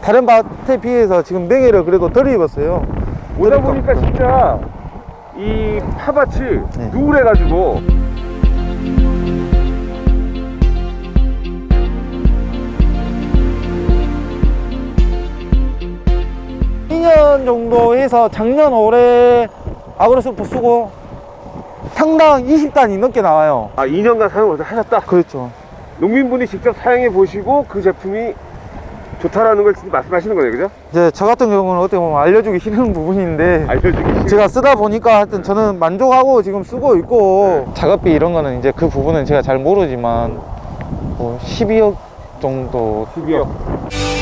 다른 밭에 비해서 지금 냉해를 그래도 덜 입었어요 오다 보니까 진짜 이 파밭이 네. 누울해가지고 해서 작년 올해 아그로스프 쓰고 평당 20단이 넘게 나와요. 아 2년간 사용을 하셨다? 그렇죠. 농민분이 직접 사용해 보시고 그 제품이 좋다라는 걸 말씀하시는 거네요 그죠? 이제 저 같은 경우는 어떻게 보면 알려주기 싫은 부분인데 알려주기 싫 제가 쓰다 보니까 하여튼 저는 만족하고 지금 쓰고 있고 작업비 이런 거는 이제 그 부분은 제가 잘 모르지만 뭐 12억 정도 12억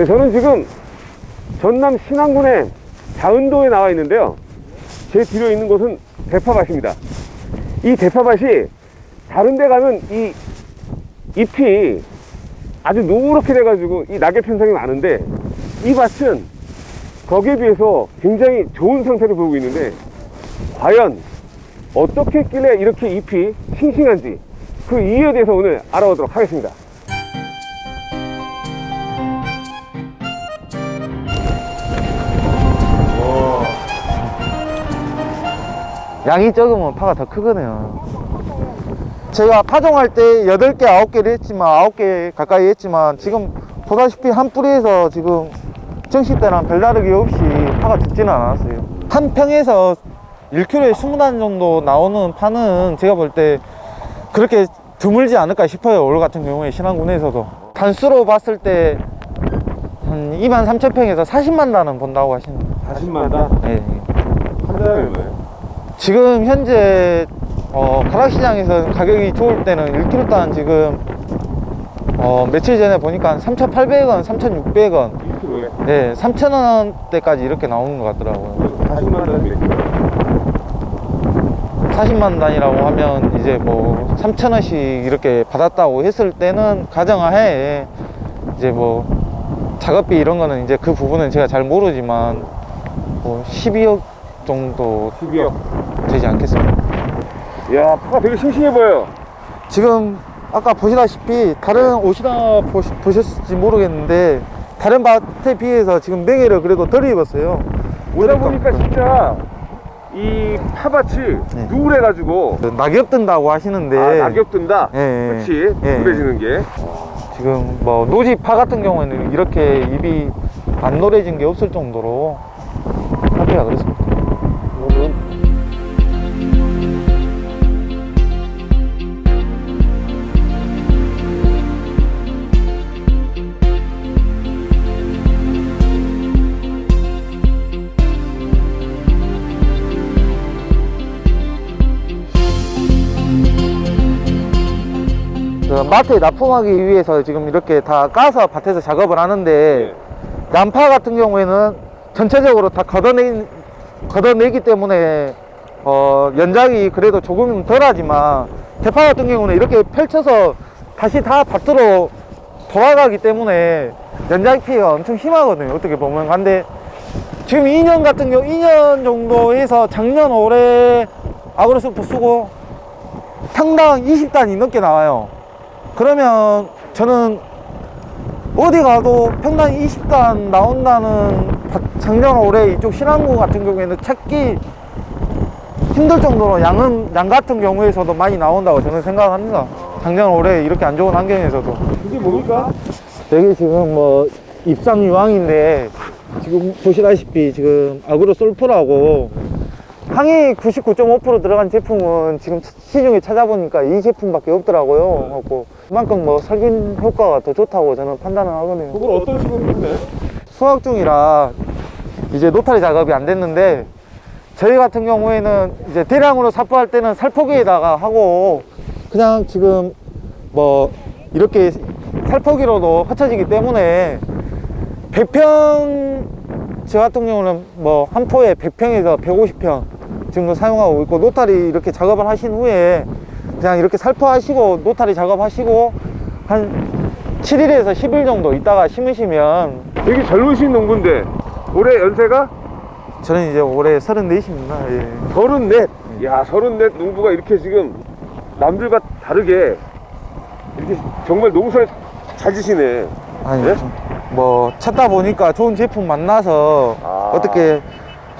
네, 저는 지금 전남 신안군의 자은도에 나와 있는데요. 제 뒤로 있는 곳은 대파밭입니다. 이 대파밭이 다른 데 가면 이 잎이 아주 노랗게 돼가지고 이 낙엽 현상이 많은데 이 밭은 거기에 비해서 굉장히 좋은 상태를 보이고 있는데 과연 어떻게 했길래 이렇게 잎이 싱싱한지 그 이유에 대해서 오늘 알아보도록 하겠습니다 양이 적으면 파가 더 크거든요 제가 파종할 때 8개 9개를 했지만 9개 가까이 했지만 지금 보다시피 한 뿌리에서 지금 정시 때랑 별다르게 없이 파가 죽지는 않았어요 한 평에서 1kg에 20단 정도 나오는 파는 제가 볼 때 그렇게 드물지 않을까 싶어요 올 같은 경우에 신안군에서도 단수로 봤을 때 한 2만 3천 평에서 40만 단은 본다고 하시는 40만 단? 네. 한 달에 얼마예요? 지금 현재 어, 가락시장에서 가격이 좋을 때는 1kg당 지금 어, 며칠 전에 보니까 한 3,800원, 3,600원. 1kg에? 네, 3,000원대까지 이렇게 나오는 것 같더라고요. 40만 단몇 킬로? 40만 단이라고 하면 이제 뭐 3,000원씩 이렇게 받았다고 했을 때는 가정하에 이제 뭐 작업비 이런 거는 이제 그 부분은 제가 잘 모르지만 뭐 12억 정도 12억 되지 않겠습니까? 이야 파가 되게 싱싱해 보여요 지금 아까 보시다시피 다른 옷이나 보시, 보셨을지 모르겠는데 다른 밭에 비해서 지금 냉해를 그래도 덜 입었어요 오다. 보니까 진짜 이 파밭이 네. 누울해가지고 낙엽 든다고 하시는데 아 낙엽 든다 예, 예. 그렇지 예. 누래지는 게 지금 뭐 노지 파 같은 경우에는 이렇게 잎이 안 노래진 게 없을 정도로 상태가 그렇습니다 그 마트에 납품하기 위해서 지금 이렇게 다 까서 밭에서 작업을 하는데 양파 같은 경우에는 전체적으로 다 걷어내, 걷어내기 때문에 어, 연작이 그래도 조금 덜하지만 대파 같은 경우는 이렇게 펼쳐서 다시 다 밭으로 돌아가기 때문에 연작 피해가 엄청 심하거든요. 어떻게 보면. 근데 지금 2년 같은 경우 2년 정도 해서 작년 올해 아그로스프 쓰고 평당 20단이 넘게 나와요 그러면 저는 어디 가도 평당 20단 나온다는 바- 작년 올해 이쪽 신안군 같은 경우에는 찾기 힘들 정도로 양은 양 같은 경우에서도 많이 나온다고 저는 생각합니다 작년 올해 이렇게 안 좋은 환경에서도 이게 뭡니까? 여기 지금 뭐 입상 유황인데 지금 보시다시피 지금 아그로 솔프라고 항이 99.5% 들어간 제품은 지금 시중에 찾아보니까 이 제품밖에 없더라고요. 그래갖고 그만큼 뭐 살균 효과가 더 좋다고 저는 판단을 하거든요. 그걸 어떤 식으로 했나요? 수확 중이라 이제 노타리 작업이 안 됐는데 저희 같은 경우에는 이제 대량으로 삽부할 때는 살포기에다가 하고 그냥 지금 뭐 이렇게 살포기로도 흩어지기 때문에 100평 저 같은 경우는 뭐 한 포에 100평에서 150평 정도 사용하고 있고 노타리 이렇게 작업을 하신 후에 그냥 이렇게 살포하시고 노타리 작업하시고 한 7일에서 10일 정도 있다가 심으시면 되게 젊으신 농부인데 올해 연세가 저는 이제 올해 34입니다. 예. 서른넷. 야, 서른넷 농부가 이렇게 지금 남들과 다르게 이렇게 정말 농사를 잘 지시네. 아니 예? 좀뭐 찾다 보니까 좋은 제품 만나서 아. 어떻게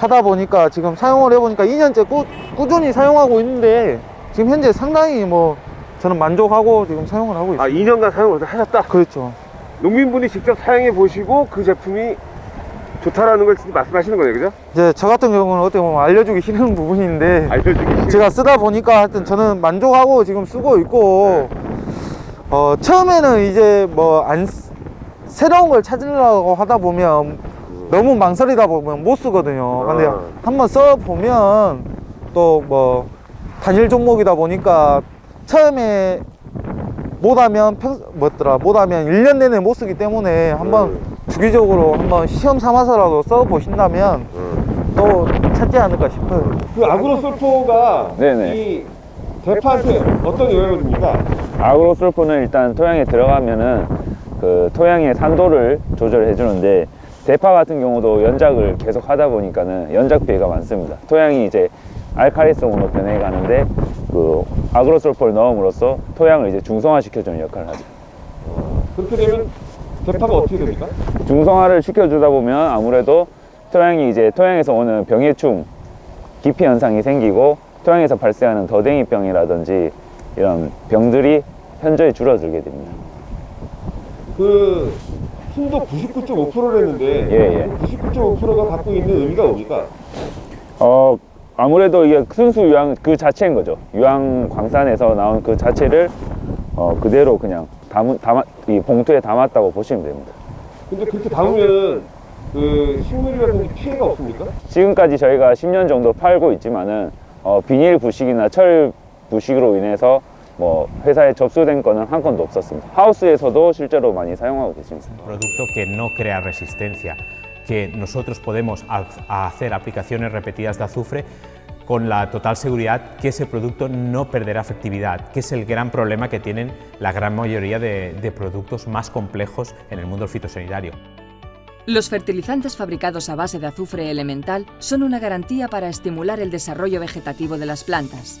하다 보니까 지금 사용을 해보니까 2년째 꾸, 꾸준히 사용하고 있는데 지금 현재 상당히 뭐 저는 만족하고 지금 사용을 하고 있어요. 아, 2년간 사용을 하셨다. 그렇죠. 농민분이 직접 사용해 보시고 그 제품이 좋다라는 걸 지금 말씀하시는 거네요, 그죠? 이제 저 같은 경우는 어떻게 보면 알려주기 싫은 부분인데 알려주기 제가 쓰다 보니까 하여튼 저는 만족하고 지금 쓰고 있고 어 처음에는 이제 뭐 안 새로운 걸 찾으려고 하다 보면 너무 망설이다 보면 못 쓰거든요 근데 아. 한번 써 보면 또 뭐 단일 종목이다 보니까 처음에 못하면 평 뭐더라 못하면 1년 내내 못 쓰기 때문에 한번 음. 주기적으로 한번 시험 삼아서라도 써 보신다면 음. 또 찾지 않을까 싶어요 그 아그로 솔포가 네네. 이 대파한테 어떤 영향을 줍니까? 아그로 솔포는 일단 토양에 들어가면은 그 토양의 산도를 조절해 주는데 대파 같은 경우도 연작을 계속 하다 보니까는 연작 피해가 많습니다. 토양이 이제 알칼리성으로 변해 가는데 그 아그로솔포를 넣음으로써 토양을 이제 중성화 시켜주는 역할을 하죠. 그렇게 되면 대파가 어떻게 됩니까? 중성화를 시켜주다 보면 아무래도 토양이 이제 토양에서 오는 병해충 기피 현상이 생기고 토양에서 발생하는 더댕이병이라든지 이런 병들이 현저히 줄어들게 됩니다. 그 순도 99.5%를 했는데 예, 예. 99.5%가 갖고 있는 의미가 뭡니까? 어 아무래도 이게 순수 유황 그 자체인 거죠. 유황 광산에서 나온 그 자체를 어 그대로 그냥 담 담아 이 봉투에 담았다고 보시면 됩니다. 근데 그렇게 담으면 그 식물이라든지 피해가 없습니까? 지금까지 저희가 10년 정도 팔고 있지만은 어 비닐 부식이나 철 부식으로 인해서 뭐 회사에 접수된 건은 한 건도 없었습니다. 하우스에서도 실제로 많이 사용하고 계십니다. producto que no crea resistencia, que nosotros podemos ha- hacer aplicaciones repetidas de azufre con la total seguridad que ese producto no perderá efectividad, que es el gran problema que tienen la gran mayoría de, de productos más complejos en el mundo fitosanitario. Los fertilizantes fabricados a base de azufre elemental son una garantía para estimular el desarrollo vegetativo de las plantas.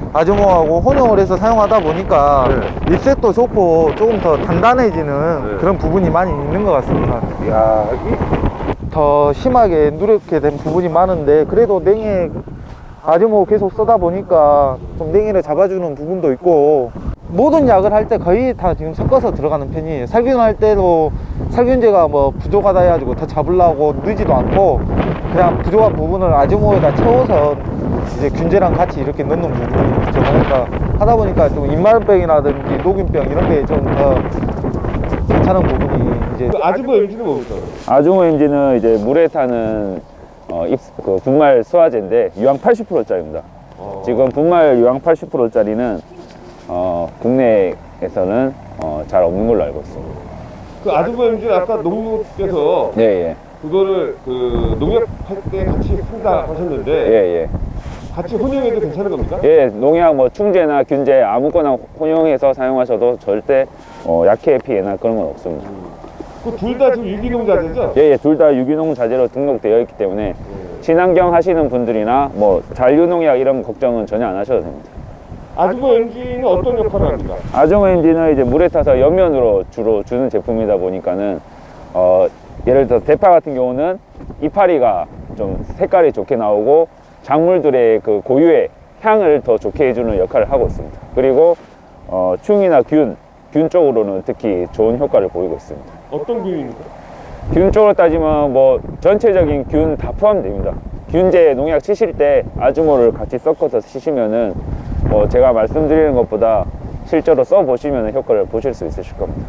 아주모하고 혼용을 해서 사용하다 보니까 네. 잎색도 좋고 조금 더 단단해지는 네. 그런 부분이 많이 있는 것 같습니다. 야, 이, 더 심하게 누렇게 된 부분이 많은데 그래도 냉이 아주모 계속 쓰다 보니까 좀 냉이를 잡아주는 부분도 있고 모든 약을 할 때 거의 다 지금 섞어서 들어가는 편이에요 살균 할 때도 살균제가 뭐 부족하다 해가지고 더 잡으려고 넣지도 않고 그냥 부족한 부분을 아주모에다 채워서 이제 균제랑 같이 이렇게 넣는 부분이 있죠 그러니까 하다 보니까 좀 입마름병이라든지 녹균병 이런 게 좀 더 괜찮은 부분이 이제 그 아주모 MG는 뭡니까? 아주모 엔진은 이제 물에 타는 어, 입, 그 분말 수화제인데 유황 80%짜리입니다. 어. 지금 분말 유황 80%짜리는 어, 국내에서는 어, 잘 없는 걸로 알고 있습니다. 그 MG는 아까 농무께서 예, 예. 그거를 그 농약할 때 같이 쓴다 하셨는데 예, 예. 같이 혼용해도 괜찮은 겁니까? 예, 농약 뭐 충제나 균제 아무거나 혼용해서 사용하셔도 절대 어, 약해 피해나 그런 건 없습니다. 그 둘 다 지금 유기농 자재죠? 예, 예, 둘 다 유기농 자재로 등록되어 있기 때문에 친환경 하시는 분들이나 뭐 잔류농약 이런 걱정은 전혀 안 하셔도 됩니다. 아주모 MG는 어떤 역할을 합니까? 아종 엔진은 이제 물에 타서 옆면으로 주로 주는 제품이다 보니까는 어, 예를 들어 대파 같은 경우는 이파리가 좀 색깔이 좋게 나오고 작물들의 그 고유의 향을 더 좋게 해주는 역할을 하고 있습니다. 그리고 어, 충이나 균, 균 쪽으로는 특히 좋은 효과를 보이고 있습니다. 어떤 균입니까? 균 쪽으로 따지면 뭐 전체적인 균 다 포함됩니다. 균제 농약 치실 때 아주모를 같이 섞어서 치시면은 뭐 제가 말씀드리는 것보다 실제로 써보시면 효과를 보실 수 있으실 겁니다.